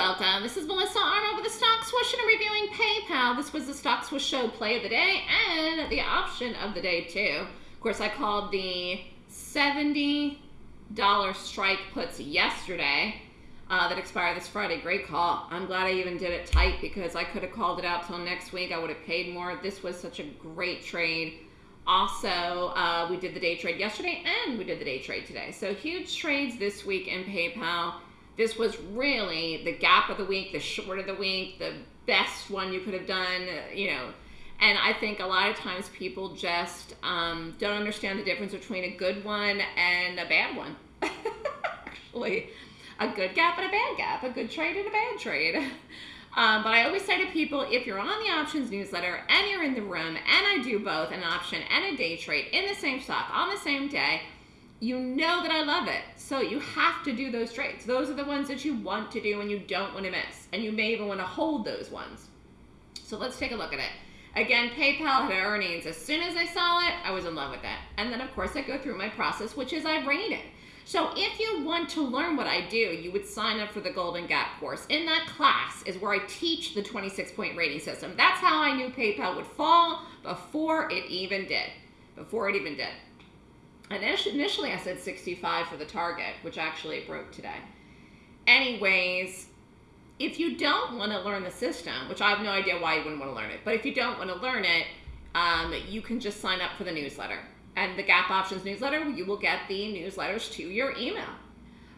welcome. This is Melissa Armo with the Stock Swoosh and reviewing PayPal. This was the Stock Swoosh Show play of the day and the option of the day too. Of course, I called the $70 strike puts yesterday uh, that expire this Friday. Great call. I'm glad I even did it tight because I could have called it out till next week. I would have paid more. This was such a great trade. Also, uh, we did the day trade yesterday and we did the day trade today. So huge trades this week in PayPal. This was really the gap of the week, the short of the week, the best one you could have done, you know. And I think a lot of times people just um, don't understand the difference between a good one and a bad one. Actually, a good gap and a bad gap, a good trade and a bad trade. Um, but I always say to people, if you're on the options newsletter and you're in the room, and I do both an option and a day trade in the same stock on the same day, you know that I love it. So you have to do those trades. Those are the ones that you want to do and you don't want to miss. And you may even want to hold those ones. So let's take a look at it. Again, PayPal had earnings. As soon as I saw it, I was in love with it. And then, of course, I go through my process, which is I rate it. So if you want to learn what I do, you would sign up for the Golden Gap course. In that class is where I teach the 26-point rating system. That's how I knew PayPal would fall before it even did. Before it even did. Initially, I said 65 for the target, which actually it broke today. Anyways, if you don't want to learn the system, which I have no idea why you wouldn't want to learn it, but if you don't want to learn it, um, you can just sign up for the newsletter. And the Gap Options newsletter, you will get the newsletters to your email.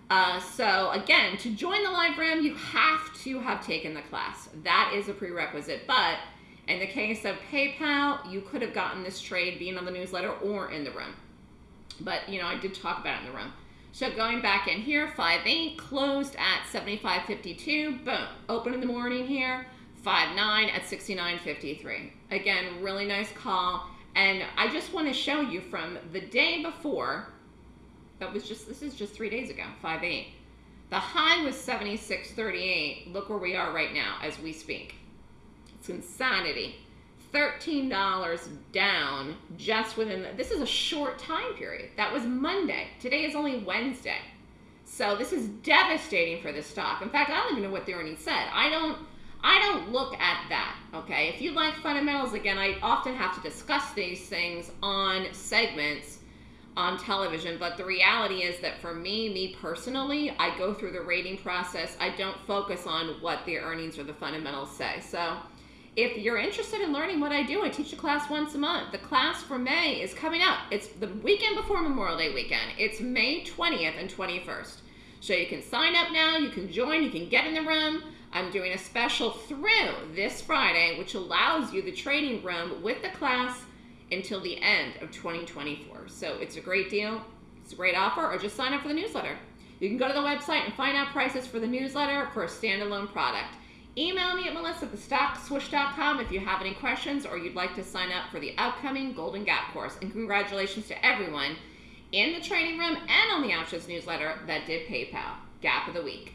Uh, so again, to join the live room, you have to have taken the class. That is a prerequisite. But in the case of PayPal, you could have gotten this trade being on the newsletter or in the room. But, you know, I did talk about it in the room. So going back in here, 5.8 closed at 75.52. Boom. Open in the morning here, 5.9 at 69.53. Again, really nice call. And I just want to show you from the day before, that was just, this is just three days ago, 5.8. The high was 76.38. Look where we are right now as we speak. It's insanity. $13 down just within, the, this is a short time period. That was Monday. Today is only Wednesday. So this is devastating for the stock. In fact, I don't even know what the earnings said. I don't, I don't look at that, okay? If you like fundamentals, again, I often have to discuss these things on segments on television, but the reality is that for me, me personally, I go through the rating process. I don't focus on what the earnings or the fundamentals say. So if you're interested in learning what I do, I teach a class once a month. The class for May is coming up. It's the weekend before Memorial Day weekend. It's May 20th and 21st. So you can sign up now, you can join, you can get in the room. I'm doing a special through this Friday, which allows you the training room with the class until the end of 2024. So it's a great deal. It's a great offer, or just sign up for the newsletter. You can go to the website and find out prices for the newsletter for a standalone product. Email me at melissa at thestockswoosh.com if you have any questions or you'd like to sign up for the upcoming Golden Gap course. And congratulations to everyone in the training room and on the Options newsletter that did PayPal. Gap of the Week.